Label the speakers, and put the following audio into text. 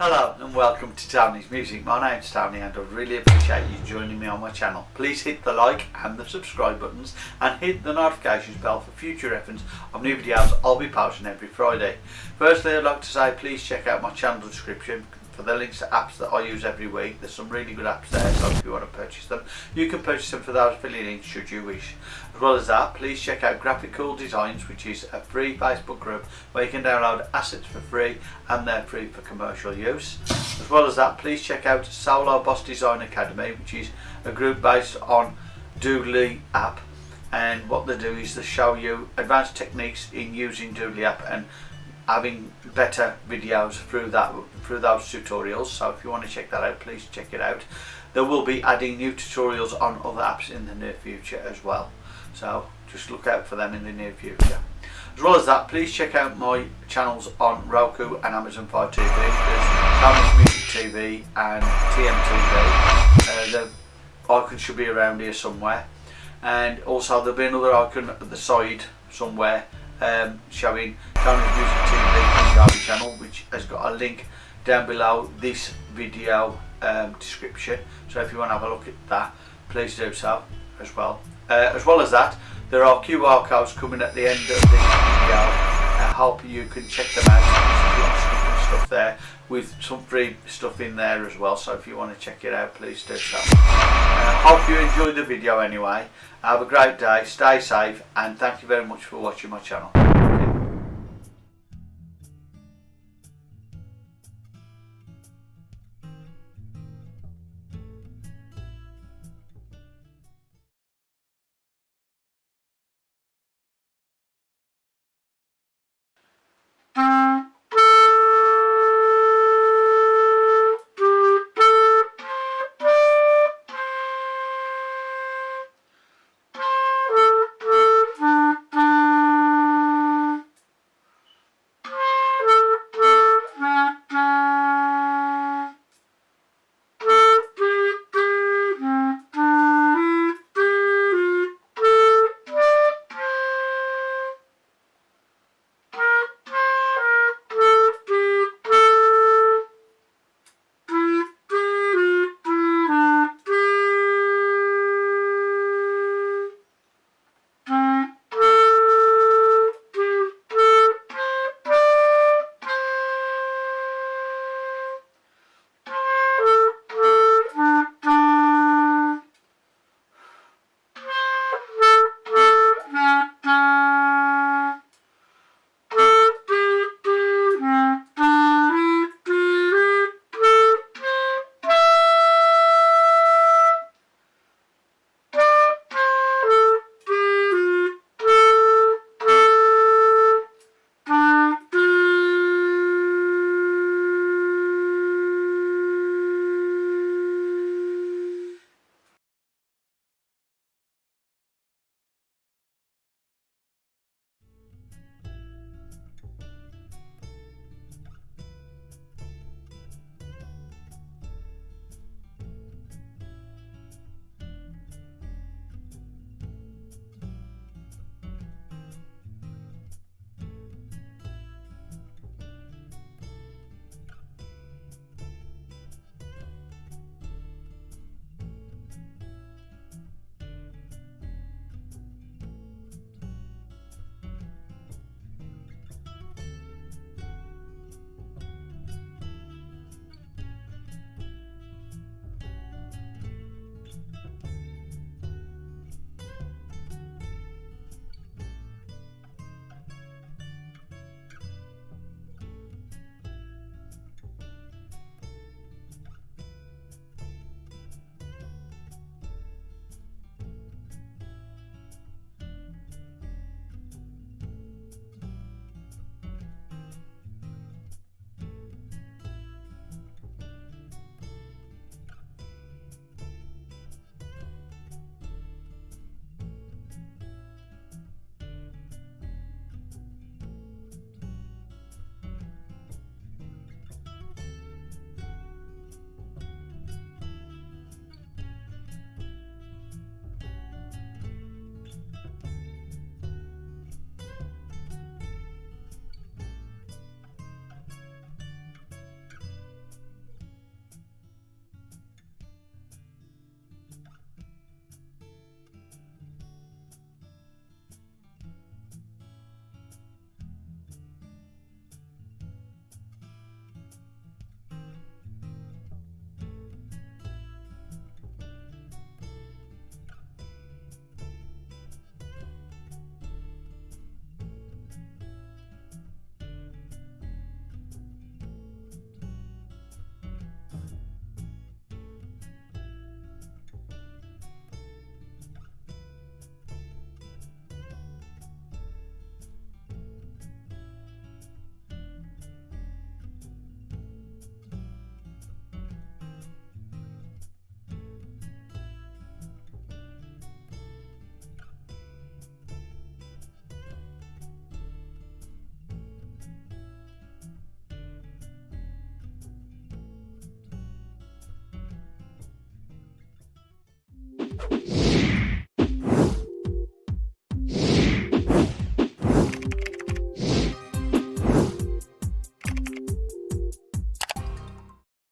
Speaker 1: Hello and welcome to Tony's Music. My name's Tony and I really appreciate you joining me on my channel. Please hit the like and the subscribe buttons and hit the notifications bell for future reference of new videos I'll be posting every Friday. Firstly I'd like to say please check out my channel description for the links to apps that I use every week. There's some really good apps there, so if you want to purchase them, you can purchase them for those affiliate links should you wish. As well as that, please check out Graphical Designs, which is a free Facebook group where you can download assets for free and they're free for commercial use. As well as that, please check out Solo Boss Design Academy, which is a group based on Doodly app and what they do is they show you advanced techniques in using Doodly app and having better videos through that through those tutorials. So if you want to check that out please check it out. There will be adding new tutorials on other apps in the near future as well. So just look out for them in the near future. As well as that please check out my channels on Roku and Amazon Fire TV there's Tony's Music TV and TMTV uh, the icon should be around here somewhere. And also there'll be another icon at the side somewhere um, showing Tony's Music TV channel which has got a link down below this video um, description. So if you want to have a look at that please do so as well. Uh, as well as that there are QR codes coming at the end of this video. I hope you can check them out stuff there with some free stuff in there as well. So if you want to check it out please do so. Uh, hope you enjoyed the video anyway. Have a great day. Stay safe and thank you very much for watching my channel